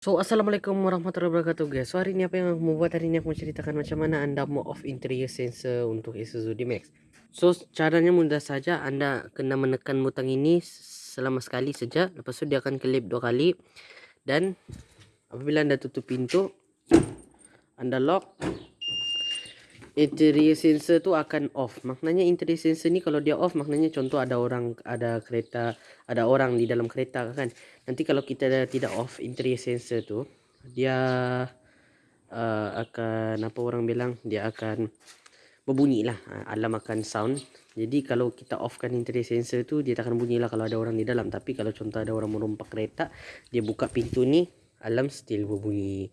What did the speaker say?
So Assalamualaikum warahmatullahi wabarakatuh guys. So hari ni apa yang aku mau buat? Hari ni aku mau ceritakan macam mana anda mau off interior sensor untuk Isuzu D-Max So caranya mudah saja. Anda kena menekan butang ini selama sekali saja. Lepas tu dia akan kelip dua kali. Dan apabila anda tutup pintu Anda lock interior sensor tu akan off. Maknanya interior sensor ni kalau dia off maknanya contoh ada orang ada kereta ada orang di dalam kereta kan. Nanti kalau kita tidak off interior sensor tu dia uh, akan apa orang bilang dia akan berbunyi lah uh, alam akan sound. Jadi kalau kita offkan interior sensor tu dia tak akan bunyi lah kalau ada orang di dalam. Tapi kalau contoh ada orang merompak kereta dia buka pintu ni alam still berbunyi.